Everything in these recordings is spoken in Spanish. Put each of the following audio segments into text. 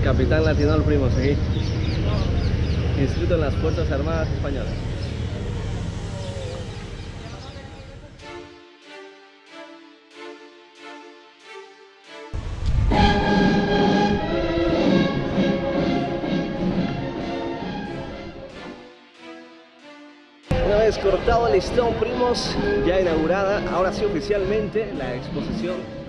El capitán latino al primo, sí. Inscrito en las Fuerzas Armadas Españolas. Una vez cortado el listón, primos, ya inaugurada, ahora sí oficialmente, la exposición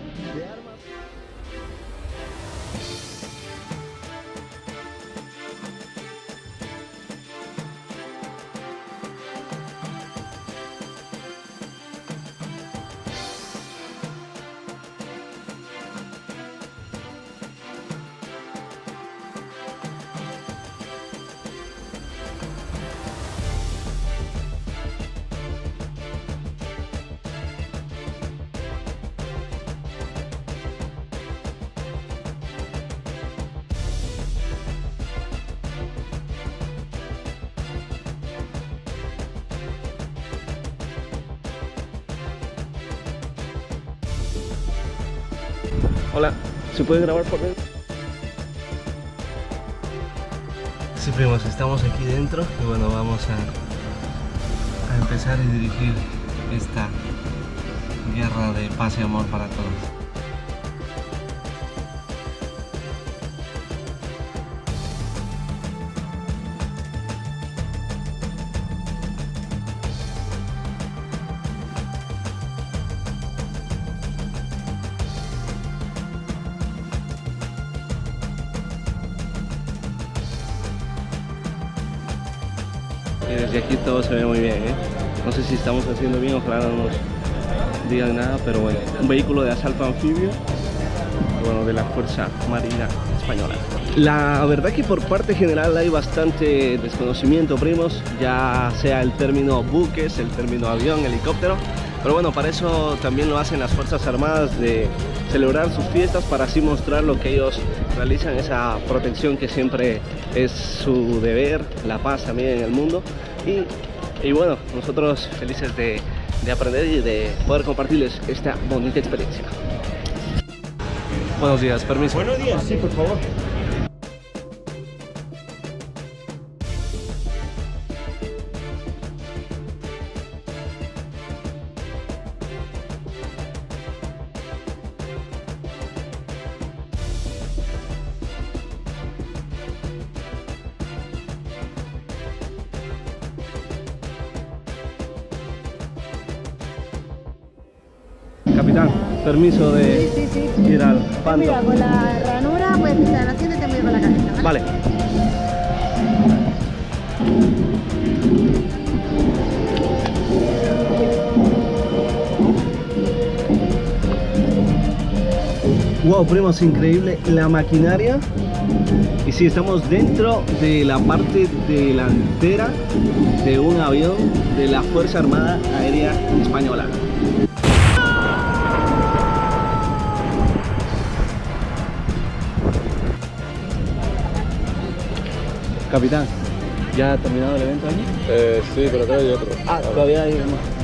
Hola, ¿se puede grabar por dentro? Sí, primos, estamos aquí dentro y bueno, vamos a, a empezar a dirigir esta guerra de paz y amor para todos. Desde aquí todo se ve muy bien, ¿eh? No sé si estamos haciendo bien, ojalá no nos digan nada, pero bueno, un vehículo de asalto anfibio, bueno, de la Fuerza Marina Española. La verdad que por parte general hay bastante desconocimiento, primos, ya sea el término buques, el término avión, helicóptero, pero bueno, para eso también lo hacen las Fuerzas Armadas de celebrar sus fiestas para así mostrar lo que ellos realizan, esa protección que siempre es su deber, la paz también en el mundo. Y, y bueno, nosotros felices de, de aprender y de poder compartirles esta bonita experiencia. Buenos días, permiso. Buenos días, sí, por favor. Capitán, permiso de Sí, sí, sí. ir al pando. cuidado con la ranura, pues pisar la asiento y ten cuidado con la cabeza, ¿vale? Vale. Wow, primos, increíble la maquinaria. Y sí, estamos dentro de la parte delantera de un avión de la Fuerza Armada Aérea Española. Capitán, ¿ya ha terminado el evento allí? Eh, sí, pero todavía hay otro. Ah, todavía hay más.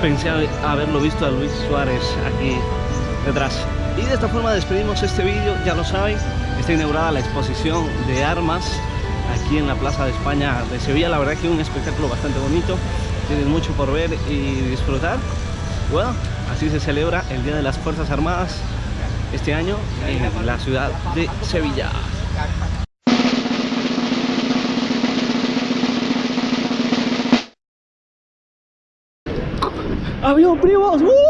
Pensé haber- haberlo visto a Luis Suárez aquí detrás. Y de esta forma despedimos este vídeo, ya lo saben, está inaugurada la exposición de armas aquí en la Plaza de España de Sevilla. La verdad que un espectáculo bastante bonito, tienen mucho por ver y disfrutar. Bueno, así se celebra el Día de las Fuerzas Armadas este año en la ciudad de Sevilla. ¡Avión primos! ¡uh!